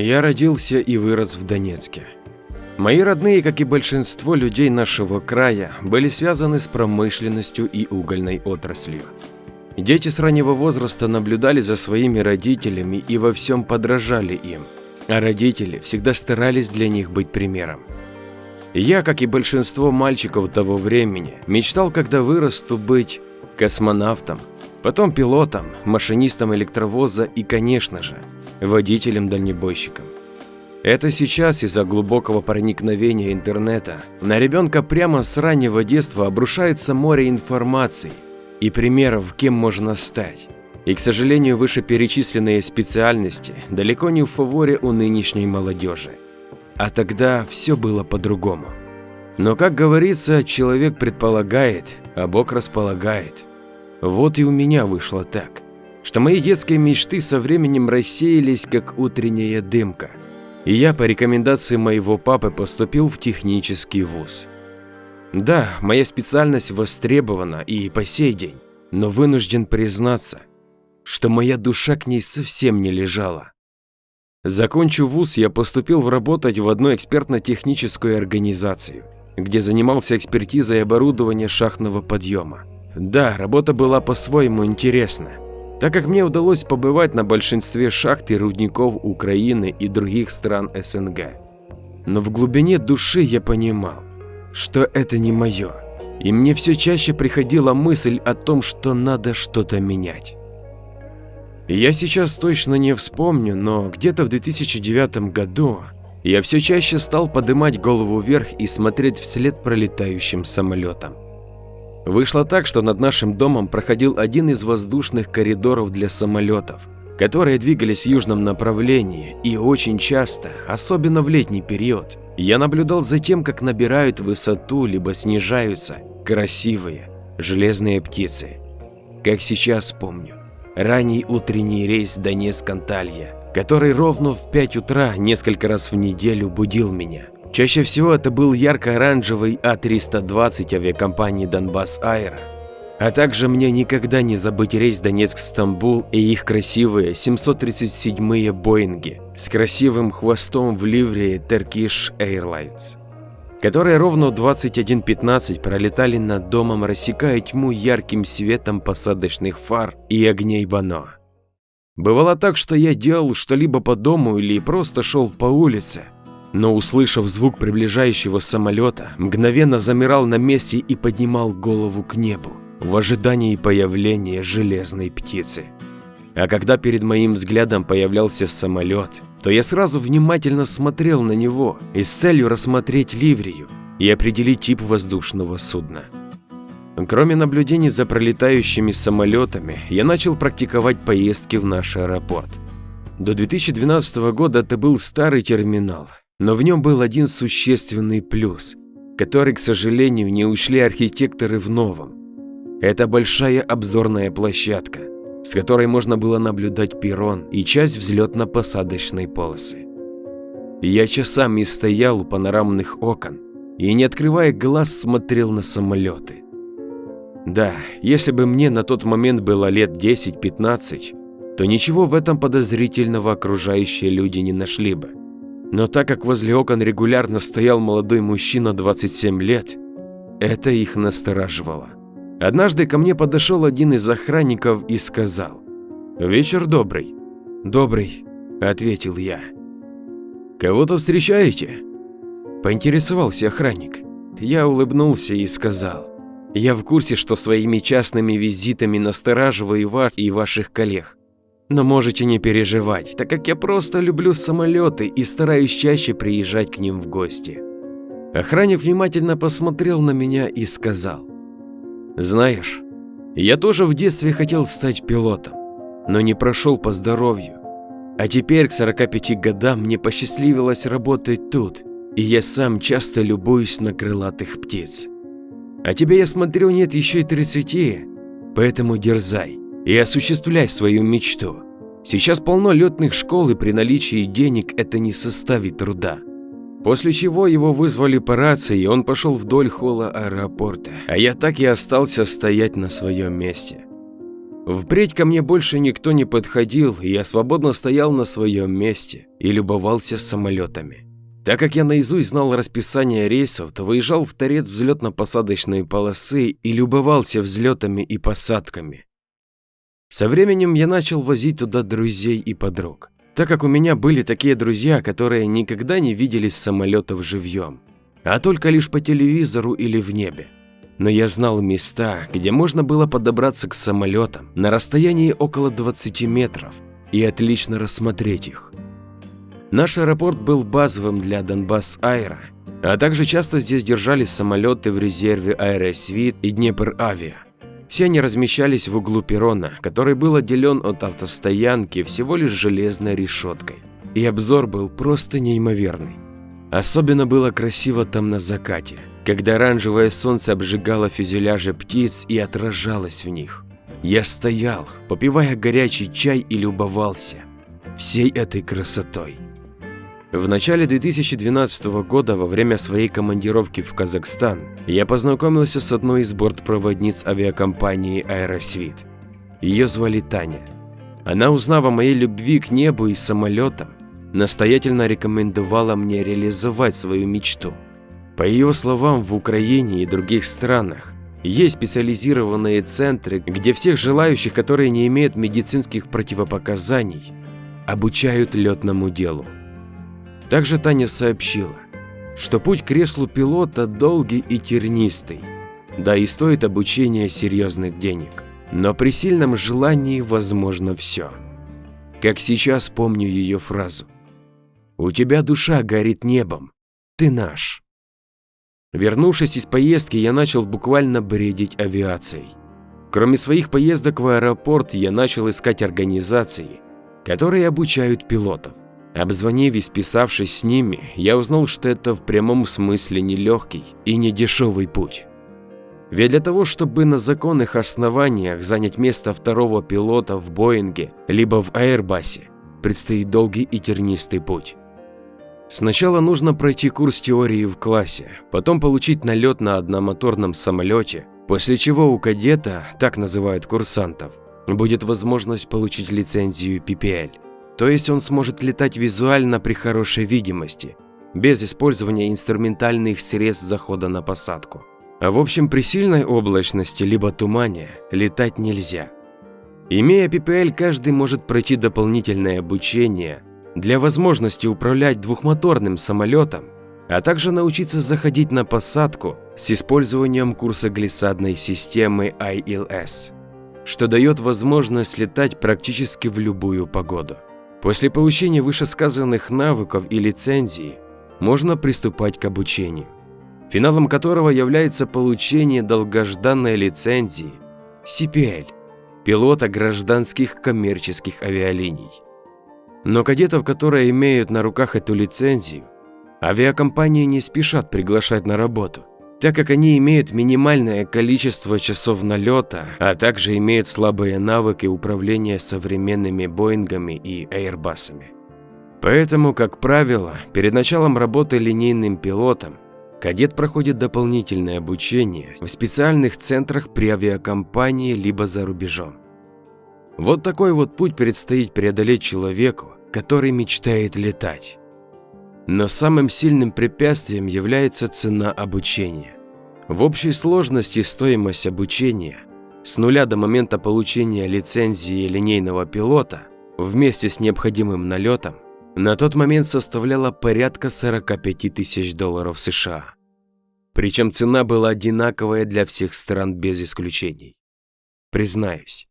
Я родился и вырос в Донецке. Мои родные, как и большинство людей нашего края, были связаны с промышленностью и угольной отраслью. Дети с раннего возраста наблюдали за своими родителями и во всем подражали им, а родители всегда старались для них быть примером. Я, как и большинство мальчиков того времени, мечтал, когда вырасту, быть космонавтом, потом пилотом, машинистом электровоза и, конечно же, водителем-дальнобойщиком. Это сейчас из-за глубокого проникновения интернета на ребенка прямо с раннего детства обрушается море информации и примеров, кем можно стать. И, к сожалению, вышеперечисленные специальности далеко не в фаворе у нынешней молодежи. А тогда все было по-другому. Но, как говорится, человек предполагает, а Бог располагает. Вот и у меня вышло так что мои детские мечты со временем рассеялись, как утренняя дымка, и я по рекомендации моего папы поступил в технический вуз. Да, моя специальность востребована и по сей день, но вынужден признаться, что моя душа к ней совсем не лежала. Закончив вуз, я поступил в работать в одну экспертно-техническую организацию, где занимался экспертизой оборудования шахтного подъема. Да, работа была по-своему интересна так как мне удалось побывать на большинстве шахт и рудников Украины и других стран СНГ. Но в глубине души я понимал, что это не мое, и мне все чаще приходила мысль о том, что надо что-то менять. Я сейчас точно не вспомню, но где-то в 2009 году я все чаще стал поднимать голову вверх и смотреть вслед пролетающим самолетам. Вышло так, что над нашим домом проходил один из воздушных коридоров для самолетов, которые двигались в южном направлении и очень часто, особенно в летний период, я наблюдал за тем, как набирают высоту либо снижаются красивые железные птицы. Как сейчас помню, ранний утренний рейс Донецк-Анталья, который ровно в 5 утра несколько раз в неделю будил меня. Чаще всего это был ярко-оранжевый А320 авиакомпании Донбасс Аэро. А также мне никогда не забыть рейс Донецк-Стамбул и их красивые 737-е Боинги с красивым хвостом в ливрее Turkish Airlines, которые ровно в 21.15 пролетали над домом, рассекая тьму ярким светом посадочных фар и огней Бано. Бывало так, что я делал что-либо по дому или просто шел по улице, но, услышав звук приближающего самолета, мгновенно замирал на месте и поднимал голову к небу в ожидании появления железной птицы. А когда перед моим взглядом появлялся самолет, то я сразу внимательно смотрел на него и с целью рассмотреть ливрею и определить тип воздушного судна. Кроме наблюдений за пролетающими самолетами, я начал практиковать поездки в наш аэропорт. До 2012 года это был старый терминал, но в нем был один существенный плюс, который, к сожалению, не ушли архитекторы в новом. Это большая обзорная площадка, с которой можно было наблюдать перрон и часть взлетно-посадочной полосы. Я часами стоял у панорамных окон и, не открывая глаз, смотрел на самолеты. Да, если бы мне на тот момент было лет 10-15, то ничего в этом подозрительного окружающие люди не нашли бы. Но так как возле окон регулярно стоял молодой мужчина 27 лет, это их настораживало. Однажды ко мне подошел один из охранников и сказал «Вечер добрый». «Добрый», – ответил я. «Кого-то встречаете?» Поинтересовался охранник. Я улыбнулся и сказал «Я в курсе, что своими частными визитами настораживаю вас и ваших коллег. Но можете не переживать, так как я просто люблю самолеты и стараюсь чаще приезжать к ним в гости. Охранник внимательно посмотрел на меня и сказал, «Знаешь, я тоже в детстве хотел стать пилотом, но не прошел по здоровью. А теперь к 45 годам мне посчастливилось работать тут, и я сам часто любуюсь на крылатых птиц. А тебе, я смотрю, нет еще и 30, поэтому дерзай и осуществляй свою мечту. Сейчас полно летных школ и при наличии денег это не составит труда. После чего его вызвали по рации, и он пошел вдоль холла аэропорта, а я так и остался стоять на своем месте. Впредь ко мне больше никто не подходил, и я свободно стоял на своем месте и любовался самолетами. Так как я наизусть знал расписание рейсов, то выезжал в торец взлетно-посадочной полосы и любовался взлетами и посадками. Со временем я начал возить туда друзей и подруг, так как у меня были такие друзья, которые никогда не видели самолетов живьем, а только лишь по телевизору или в небе но я знал места, где можно было подобраться к самолетам на расстоянии около 20 метров и отлично рассмотреть их. Наш аэропорт был базовым для Донбасс Аэро, а также часто здесь держались самолеты в резерве Аэросвит и Днепр Авиа. Все они размещались в углу перрона, который был отделен от автостоянки всего лишь железной решеткой. И обзор был просто неимоверный. Особенно было красиво там на закате когда оранжевое солнце обжигало фюзеляжи птиц и отражалось в них. Я стоял, попивая горячий чай и любовался всей этой красотой. В начале 2012 года, во время своей командировки в Казахстан, я познакомился с одной из бортпроводниц авиакомпании «Аэросвит». Ее звали Таня. Она, узнав о моей любви к небу и самолетам, настоятельно рекомендовала мне реализовать свою мечту – по ее словам, в Украине и других странах есть специализированные центры, где всех желающих, которые не имеют медицинских противопоказаний, обучают летному делу. Также Таня сообщила, что путь к креслу пилота долгий и тернистый, да и стоит обучение серьезных денег, но при сильном желании возможно все. Как сейчас помню ее фразу «У тебя душа горит небом, ты наш». Вернувшись из поездки, я начал буквально бредить авиацией. Кроме своих поездок в аэропорт, я начал искать организации, которые обучают пилотов. Обзвонив и списавшись с ними, я узнал, что это в прямом смысле нелегкий и не дешевый путь. Ведь для того, чтобы на законных основаниях занять место второго пилота в Боинге либо в Airbus, предстоит долгий и тернистый путь. Сначала нужно пройти курс теории в классе, потом получить налет на одномоторном самолете, после чего у кадета, так называют курсантов, будет возможность получить лицензию PPL. То есть он сможет летать визуально при хорошей видимости, без использования инструментальных средств захода на посадку. А в общем при сильной облачности либо тумане летать нельзя. Имея PPL, каждый может пройти дополнительное обучение для возможности управлять двухмоторным самолетом, а также научиться заходить на посадку с использованием курса глиссадной системы ILS, что дает возможность летать практически в любую погоду. После получения вышесказанных навыков и лицензии можно приступать к обучению, финалом которого является получение долгожданной лицензии CPL – пилота гражданских коммерческих авиалиний. Но кадетов, которые имеют на руках эту лицензию, авиакомпании не спешат приглашать на работу, так как они имеют минимальное количество часов налета, а также имеют слабые навыки управления современными Боингами и Airbus'ами. Поэтому, как правило, перед началом работы линейным пилотом кадет проходит дополнительное обучение в специальных центрах при авиакомпании либо за рубежом. Вот такой вот путь предстоит преодолеть человеку, который мечтает летать. Но самым сильным препятствием является цена обучения. В общей сложности стоимость обучения с нуля до момента получения лицензии линейного пилота вместе с необходимым налетом на тот момент составляла порядка 45 тысяч долларов США. Причем цена была одинаковая для всех стран без исключений. Признаюсь,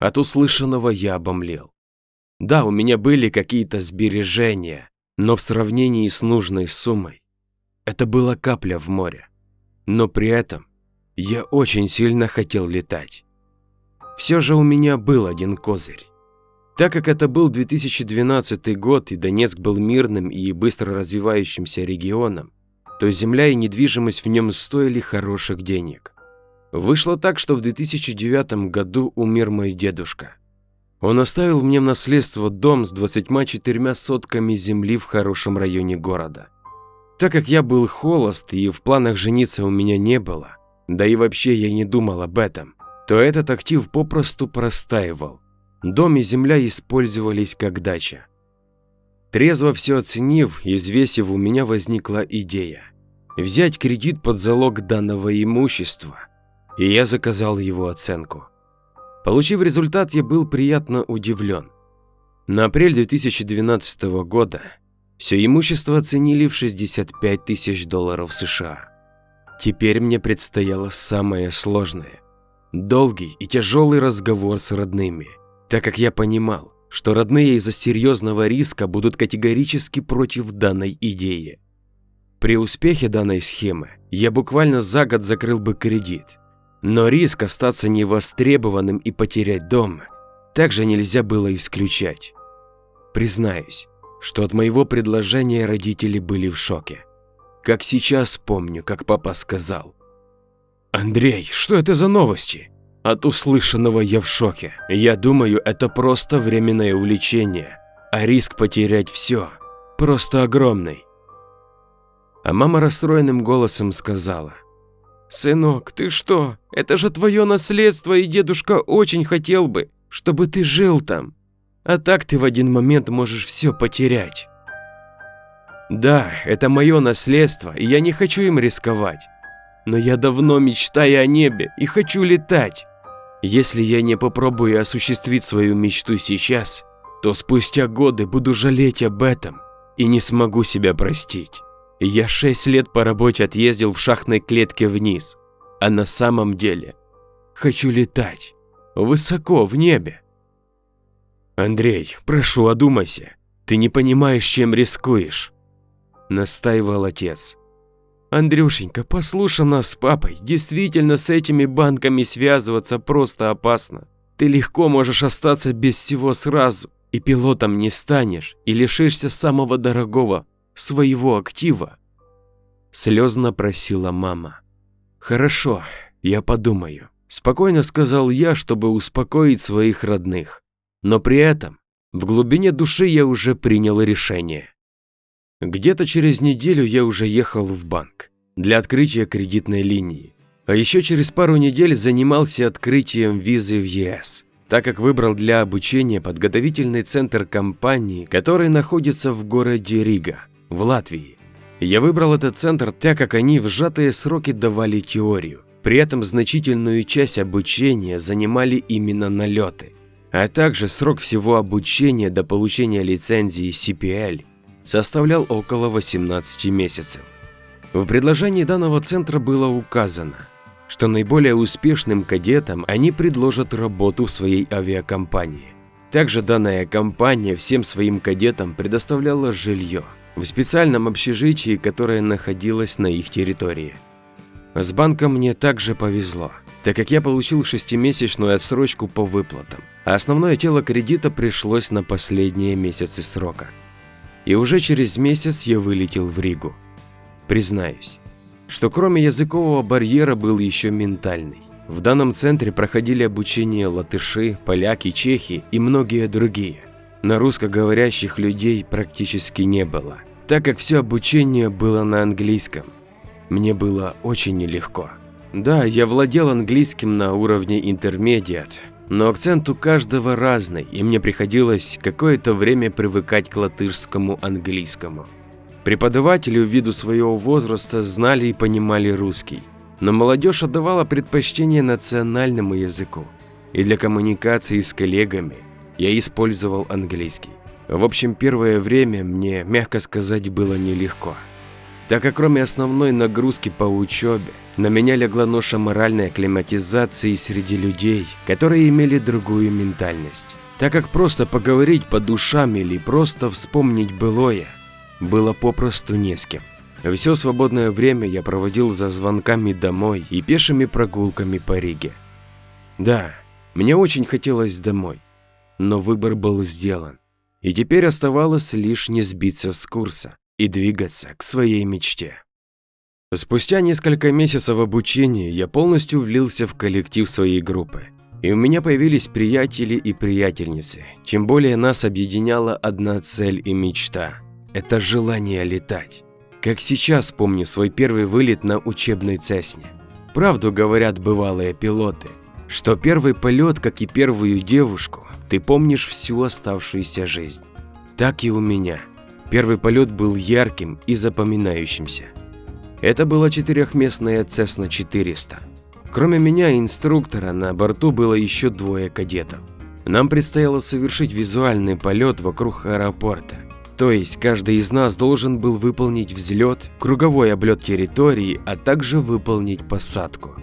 от услышанного я обомлел. Да, у меня были какие-то сбережения, но в сравнении с нужной суммой это была капля в море. Но при этом я очень сильно хотел летать. Все же у меня был один козырь. Так как это был 2012 год и Донецк был мирным и быстро развивающимся регионом, то земля и недвижимость в нем стоили хороших денег. Вышло так, что в 2009 году умер мой дедушка. Он оставил мне в наследство дом с 24 сотками земли в хорошем районе города. Так как я был холост и в планах жениться у меня не было, да и вообще я не думал об этом, то этот актив попросту простаивал. Дом и земля использовались как дача. Трезво все оценив и взвесив, у меня возникла идея взять кредит под залог данного имущества, и я заказал его оценку. Получив результат, я был приятно удивлен. На апрель 2012 года все имущество оценили в 65 тысяч долларов США. Теперь мне предстояло самое сложное – долгий и тяжелый разговор с родными, так как я понимал, что родные из-за серьезного риска будут категорически против данной идеи. При успехе данной схемы я буквально за год закрыл бы кредит, но риск остаться невостребованным и потерять дом также нельзя было исключать. Признаюсь, что от моего предложения родители были в шоке. Как сейчас помню, как папа сказал. «Андрей, что это за новости?» От услышанного я в шоке. Я думаю, это просто временное увлечение, а риск потерять все просто огромный. А мама расстроенным голосом сказала. «Сынок, ты что? Это же твое наследство, и дедушка очень хотел бы, чтобы ты жил там. А так ты в один момент можешь все потерять. Да, это мое наследство, и я не хочу им рисковать. Но я давно мечтаю о небе и хочу летать. Если я не попробую осуществить свою мечту сейчас, то спустя годы буду жалеть об этом и не смогу себя простить. Я шесть лет по работе отъездил в шахтной клетке вниз, а на самом деле хочу летать высоко в небе. «Андрей, прошу, одумайся. Ты не понимаешь, чем рискуешь», – настаивал отец. «Андрюшенька, послушай нас с папой. Действительно, с этими банками связываться просто опасно. Ты легко можешь остаться без всего сразу, и пилотом не станешь, и лишишься самого дорогого, своего актива». Слезно просила мама. «Хорошо, я подумаю», – спокойно сказал я, чтобы успокоить своих родных. Но при этом в глубине души я уже принял решение. Где-то через неделю я уже ехал в банк для открытия кредитной линии. А еще через пару недель занимался открытием визы в ЕС, так как выбрал для обучения подготовительный центр компании, который находится в городе Рига, в Латвии. Я выбрал этот центр, так как они в сжатые сроки давали теорию. При этом значительную часть обучения занимали именно налеты а также срок всего обучения до получения лицензии CPL составлял около 18 месяцев. В предложении данного центра было указано, что наиболее успешным кадетам они предложат работу в своей авиакомпании. Также данная компания всем своим кадетам предоставляла жилье в специальном общежитии, которое находилось на их территории. С банком мне также повезло так как я получил шестимесячную отсрочку по выплатам, а основное тело кредита пришлось на последние месяцы срока. И уже через месяц я вылетел в Ригу. Признаюсь, что кроме языкового барьера был еще ментальный. В данном центре проходили обучение латыши, поляки, чехи и многие другие. На русскоговорящих людей практически не было, так как все обучение было на английском. Мне было очень нелегко. Да, я владел английским на уровне intermediate, но акцент у каждого разный, и мне приходилось какое-то время привыкать к латышскому английскому. Преподаватели ввиду своего возраста знали и понимали русский, но молодежь отдавала предпочтение национальному языку, и для коммуникации с коллегами я использовал английский. В общем, первое время мне, мягко сказать, было нелегко так как кроме основной нагрузки по учебе, на меня легла ноша моральной акклиматизации среди людей, которые имели другую ментальность. Так как просто поговорить по душам или просто вспомнить былое, было попросту не с кем. Все свободное время я проводил за звонками домой и пешими прогулками по Риге. Да, мне очень хотелось домой, но выбор был сделан, и теперь оставалось лишь не сбиться с курса и двигаться к своей мечте. Спустя несколько месяцев обучения я полностью влился в коллектив своей группы, и у меня появились приятели и приятельницы. Чем более нас объединяла одна цель и мечта – это желание летать. Как сейчас помню свой первый вылет на учебной Цесне. Правду говорят бывалые пилоты. Что первый полет, как и первую девушку, ты помнишь всю оставшуюся жизнь. Так и у меня. Первый полет был ярким и запоминающимся. Это была четырехместная Cessna 400. Кроме меня и инструктора, на борту было еще двое кадетов. Нам предстояло совершить визуальный полет вокруг аэропорта. То есть каждый из нас должен был выполнить взлет, круговой облет территории, а также выполнить посадку.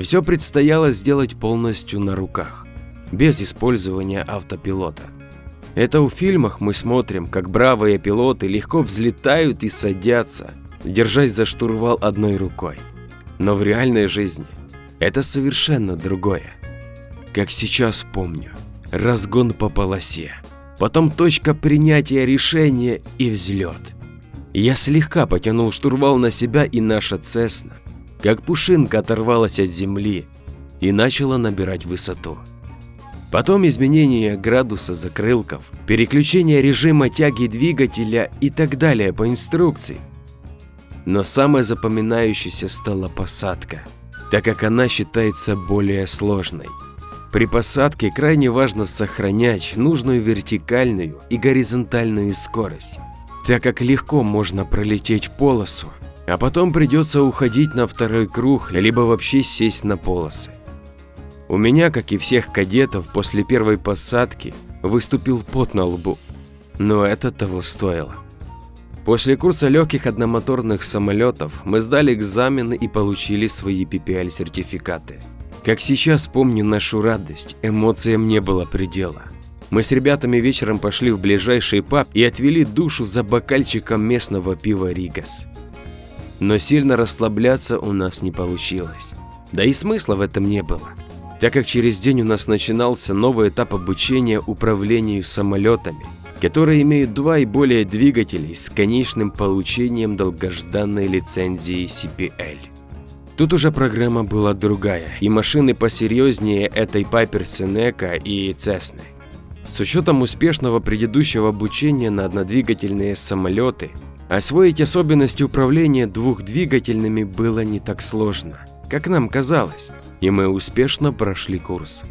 Все предстояло сделать полностью на руках, без использования автопилота. Это в фильмах мы смотрим, как бравые пилоты легко взлетают и садятся, держась за штурвал одной рукой. Но в реальной жизни это совершенно другое. Как сейчас помню, разгон по полосе, потом точка принятия решения и взлет. Я слегка потянул штурвал на себя и наша Цесна как пушинка оторвалась от земли и начала набирать высоту. Потом изменение градуса закрылков, переключение режима тяги двигателя и так далее по инструкции. Но самой запоминающейся стала посадка, так как она считается более сложной. При посадке крайне важно сохранять нужную вертикальную и горизонтальную скорость, так как легко можно пролететь полосу, а потом придется уходить на второй круг, либо вообще сесть на полосы. У меня, как и всех кадетов, после первой посадки выступил пот на лбу, но это того стоило. После курса легких одномоторных самолетов мы сдали экзамены и получили свои PPL-сертификаты. Как сейчас помню нашу радость, эмоциям не было предела. Мы с ребятами вечером пошли в ближайший паб и отвели душу за бокальчиком местного пива Ригас но сильно расслабляться у нас не получилось. Да и смысла в этом не было, так как через день у нас начинался новый этап обучения управлению самолетами, которые имеют два и более двигателей с конечным получением долгожданной лицензии CPL. Тут уже программа была другая, и машины посерьезнее этой Piper Seneca и Cessna. С учетом успешного предыдущего обучения на однодвигательные самолеты, Освоить особенности управления двухдвигательными было не так сложно, как нам казалось, и мы успешно прошли курс.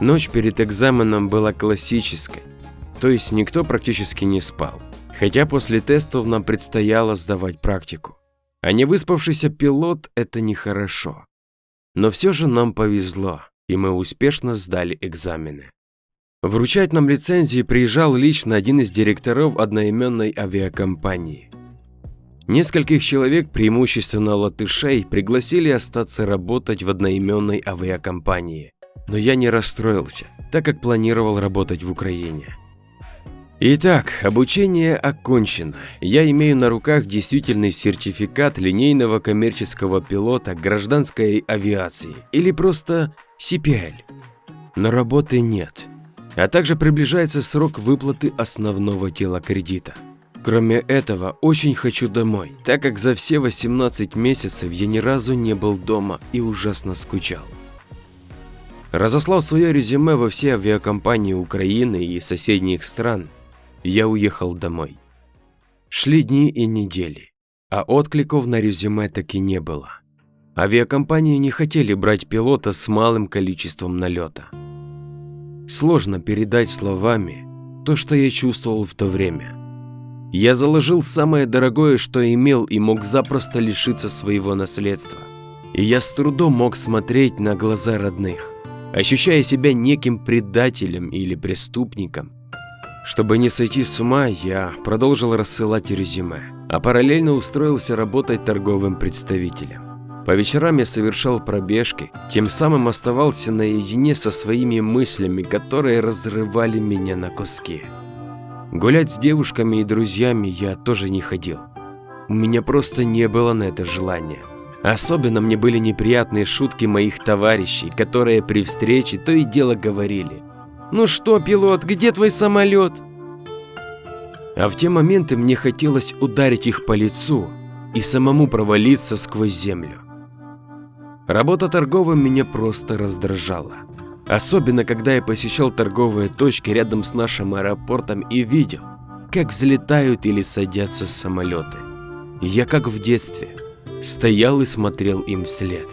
Ночь перед экзаменом была классической, то есть никто практически не спал, хотя после тестов нам предстояло сдавать практику. А не выспавшийся пилот – это нехорошо. Но все же нам повезло, и мы успешно сдали экзамены. Вручать нам лицензии приезжал лично один из директоров одноименной авиакомпании. Нескольких человек, преимущественно латышей, пригласили остаться работать в одноименной авиакомпании. Но я не расстроился, так как планировал работать в Украине. Итак, обучение окончено. Я имею на руках действительный сертификат линейного коммерческого пилота гражданской авиации или просто CPL. Но работы нет а также приближается срок выплаты основного тела кредита. Кроме этого, очень хочу домой, так как за все 18 месяцев я ни разу не был дома и ужасно скучал. Разослав свое резюме во все авиакомпании Украины и соседних стран, я уехал домой. Шли дни и недели, а откликов на резюме так и не было. Авиакомпании не хотели брать пилота с малым количеством налета. Сложно передать словами то, что я чувствовал в то время. Я заложил самое дорогое, что имел и мог запросто лишиться своего наследства. И я с трудом мог смотреть на глаза родных, ощущая себя неким предателем или преступником. Чтобы не сойти с ума, я продолжил рассылать резюме, а параллельно устроился работать торговым представителем. По вечерам я совершал пробежки, тем самым оставался наедине со своими мыслями, которые разрывали меня на куски. Гулять с девушками и друзьями я тоже не ходил. У меня просто не было на это желания. Особенно мне были неприятные шутки моих товарищей, которые при встрече то и дело говорили. «Ну что, пилот, где твой самолет?» А в те моменты мне хотелось ударить их по лицу и самому провалиться сквозь землю. Работа торговым меня просто раздражала. Особенно, когда я посещал торговые точки рядом с нашим аэропортом и видел, как взлетают или садятся самолеты. Я как в детстве, стоял и смотрел им вслед.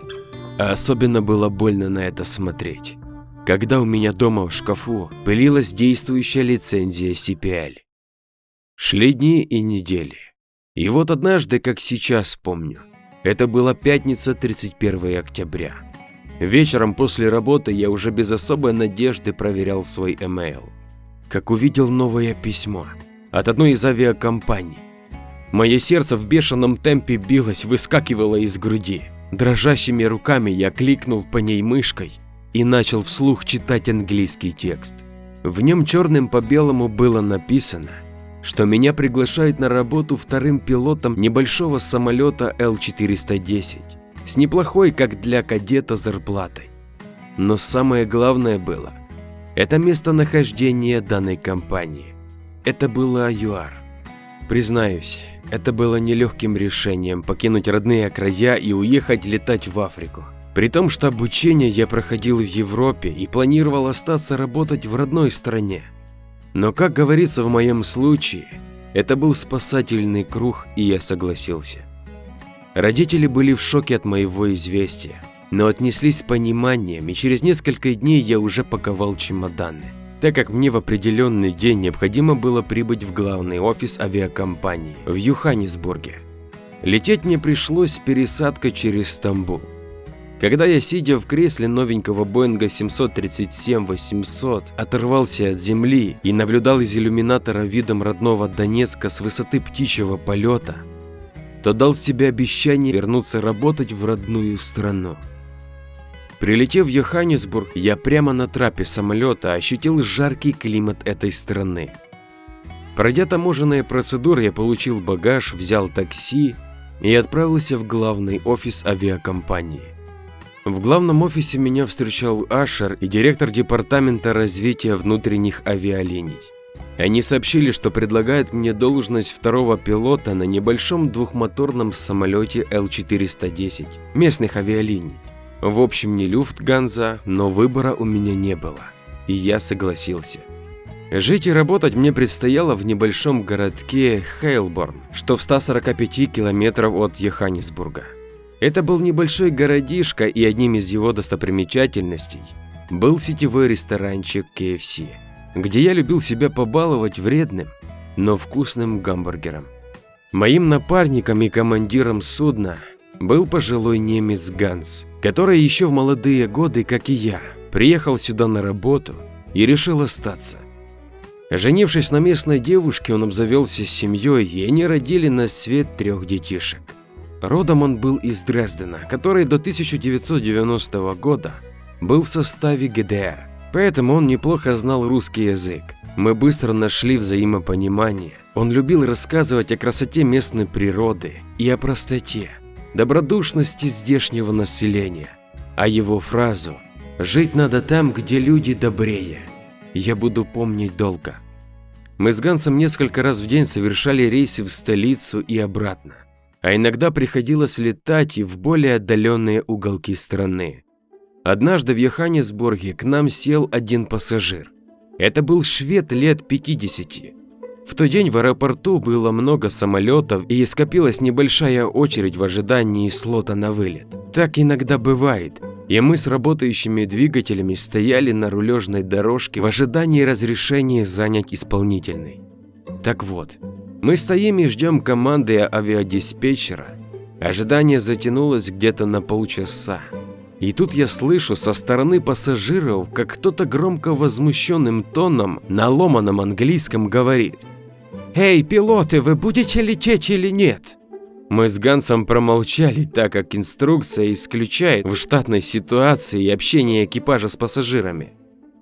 А особенно было больно на это смотреть, когда у меня дома в шкафу пылилась действующая лицензия CPL. Шли дни и недели. И вот однажды, как сейчас помню, это была пятница 31 октября. Вечером после работы я уже без особой надежды проверял свой email, как увидел новое письмо от одной из авиакомпаний. Мое сердце в бешеном темпе билось, выскакивало из груди. Дрожащими руками я кликнул по ней мышкой и начал вслух читать английский текст. В нем черным по белому было написано, что меня приглашают на работу вторым пилотом небольшого самолета Л-410 с неплохой, как для кадета, зарплатой. Но самое главное было – это местонахождение данной компании. Это было ЮАР. Признаюсь, это было нелегким решением покинуть родные края и уехать летать в Африку. При том, что обучение я проходил в Европе и планировал остаться работать в родной стране. Но, как говорится в моем случае, это был спасательный круг, и я согласился. Родители были в шоке от моего известия, но отнеслись с пониманием, и через несколько дней я уже паковал чемоданы, так как мне в определенный день необходимо было прибыть в главный офис авиакомпании в Юханнесбурге. Лететь мне пришлось с пересадкой через Стамбул. Когда я, сидя в кресле новенького Боинга 737-800, оторвался от земли и наблюдал из иллюминатора видом родного Донецка с высоты птичьего полета, то дал себе обещание вернуться работать в родную страну. Прилетев в Йоханнесбург, я прямо на трапе самолета ощутил жаркий климат этой страны. Пройдя таможенные процедуры, я получил багаж, взял такси и отправился в главный офис авиакомпании. В главном офисе меня встречал Ашер и директор департамента развития внутренних авиалиний. Они сообщили, что предлагают мне должность второго пилота на небольшом двухмоторном самолете Л-410 местных авиалиний. В общем, не Люфтганза, но выбора у меня не было, и я согласился. Жить и работать мне предстояло в небольшом городке Хейлборн, что в 145 километров от Йоханнесбурга. Это был небольшой городишко, и одним из его достопримечательностей был сетевой ресторанчик KFC где я любил себя побаловать вредным, но вкусным гамбургером. Моим напарником и командиром судна был пожилой немец Ганс, который еще в молодые годы, как и я, приехал сюда на работу и решил остаться. Женившись на местной девушке, он обзавелся семьей, и они родили на свет трех детишек. Родом он был из Дрездена, который до 1990 года был в составе ГДР. Поэтому он неплохо знал русский язык. Мы быстро нашли взаимопонимание. Он любил рассказывать о красоте местной природы и о простоте, добродушности здешнего населения. А его фразу «Жить надо там, где люди добрее» я буду помнить долго. Мы с Гансом несколько раз в день совершали рейсы в столицу и обратно, а иногда приходилось летать и в более отдаленные уголки страны. Однажды в Йоханнесбурге к нам сел один пассажир. Это был швед лет 50. В тот день в аэропорту было много самолетов и скопилась небольшая очередь в ожидании слота на вылет. Так иногда бывает, и мы с работающими двигателями стояли на рулежной дорожке в ожидании разрешения занять исполнительный. Так вот, мы стоим и ждем команды авиадиспетчера. Ожидание затянулось где-то на полчаса. И тут я слышу со стороны пассажиров, как кто-то громко возмущенным тоном на ломаном английском говорит «Эй, пилоты, вы будете лететь или нет?» Мы с Гансом промолчали, так как инструкция исключает в штатной ситуации общение экипажа с пассажирами.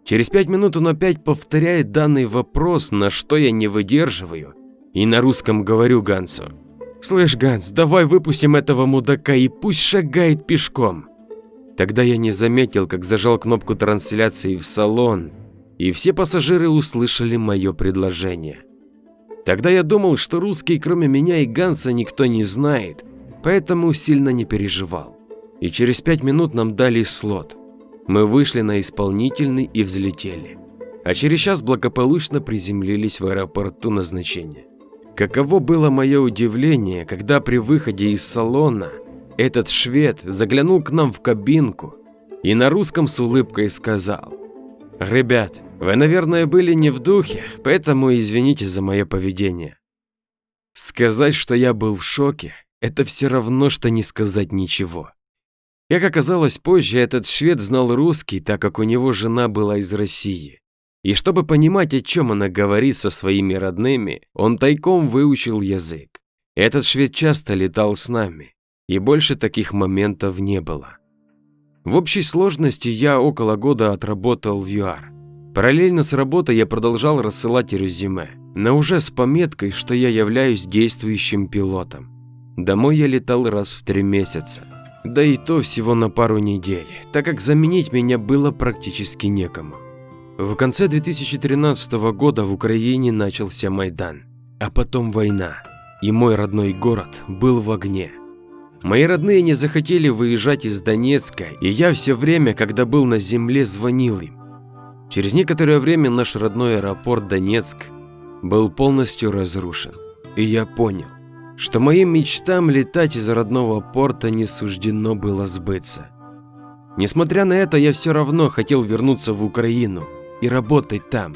Через пять минут он опять повторяет данный вопрос, на что я не выдерживаю, и на русском говорю Гансу. «Слышь, Ганс, давай выпустим этого мудака и пусть шагает пешком». Тогда я не заметил, как зажал кнопку трансляции в салон, и все пассажиры услышали мое предложение. Тогда я думал, что русский кроме меня и Ганса никто не знает, поэтому сильно не переживал. И через пять минут нам дали слот. Мы вышли на исполнительный и взлетели. А через час благополучно приземлились в аэропорту назначения. Каково было мое удивление, когда при выходе из салона этот швед заглянул к нам в кабинку и на русском с улыбкой сказал, «Ребят, вы, наверное, были не в духе, поэтому извините за мое поведение». Сказать, что я был в шоке, это все равно, что не сказать ничего. Как оказалось позже, этот швед знал русский, так как у него жена была из России. И чтобы понимать, о чем она говорит со своими родными, он тайком выучил язык. Этот швед часто летал с нами, и больше таких моментов не было. В общей сложности я около года отработал в ЮАР. Параллельно с работой я продолжал рассылать резюме, но уже с пометкой, что я являюсь действующим пилотом. Домой я летал раз в три месяца, да и то всего на пару недель, так как заменить меня было практически некому. В конце 2013 года в Украине начался Майдан, а потом война, и мой родной город был в огне. Мои родные не захотели выезжать из Донецка, и я все время, когда был на земле, звонил им. Через некоторое время наш родной аэропорт Донецк был полностью разрушен, и я понял, что моим мечтам летать из родного порта не суждено было сбыться. Несмотря на это, я все равно хотел вернуться в Украину, и работать там,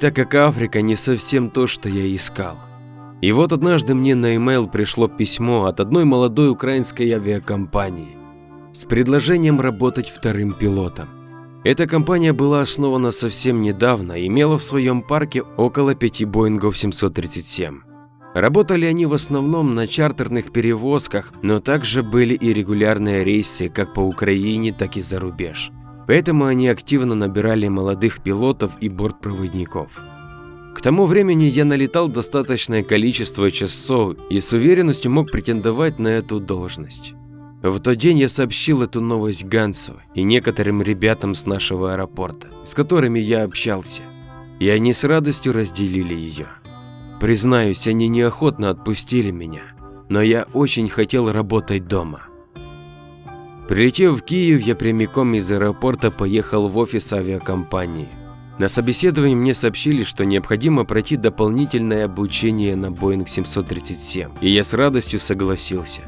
так как Африка не совсем то, что я искал. И вот однажды мне на e-mail пришло письмо от одной молодой украинской авиакомпании с предложением работать вторым пилотом. Эта компания была основана совсем недавно и имела в своем парке около пяти Боингов 737. Работали они в основном на чартерных перевозках, но также были и регулярные рейсы как по Украине, так и за рубеж. Поэтому они активно набирали молодых пилотов и бортпроводников. К тому времени я налетал достаточное количество часов и с уверенностью мог претендовать на эту должность. В тот день я сообщил эту новость Гансу и некоторым ребятам с нашего аэропорта, с которыми я общался, и они с радостью разделили ее. Признаюсь, они неохотно отпустили меня, но я очень хотел работать дома. Прилетев в Киев, я прямиком из аэропорта поехал в офис авиакомпании. На собеседовании мне сообщили, что необходимо пройти дополнительное обучение на Boeing 737, и я с радостью согласился.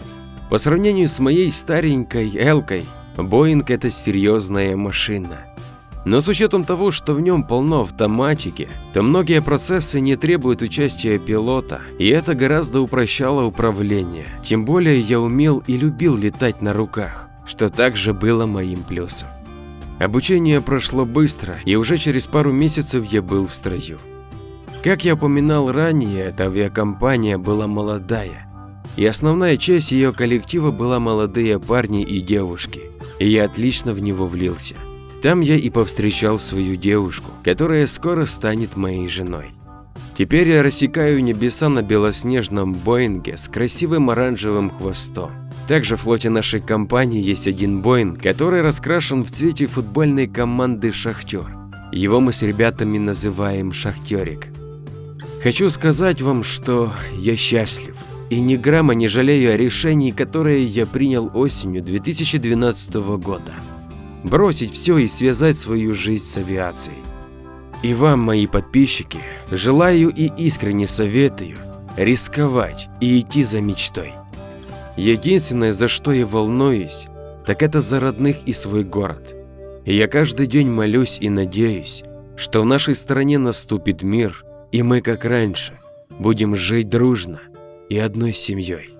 По сравнению с моей старенькой Элкой, Boeing это серьезная машина. Но с учетом того, что в нем полно автоматики, то многие процессы не требуют участия пилота, и это гораздо упрощало управление. Тем более я умел и любил летать на руках что также было моим плюсом. Обучение прошло быстро, и уже через пару месяцев я был в строю. Как я упоминал ранее, эта авиакомпания была молодая, и основная часть ее коллектива была молодые парни и девушки, и я отлично в него влился. Там я и повстречал свою девушку, которая скоро станет моей женой. Теперь я рассекаю небеса на белоснежном Боинге с красивым оранжевым хвостом. Также в флоте нашей компании есть один Боинг, который раскрашен в цвете футбольной команды «Шахтер». Его мы с ребятами называем «Шахтерик». Хочу сказать вам, что я счастлив и ни грамма не жалею о решении, которое я принял осенью 2012 года. Бросить все и связать свою жизнь с авиацией. И вам, мои подписчики, желаю и искренне советую рисковать и идти за мечтой. Единственное, за что я волнуюсь, так это за родных и свой город. И я каждый день молюсь и надеюсь, что в нашей стране наступит мир, и мы, как раньше, будем жить дружно и одной семьей.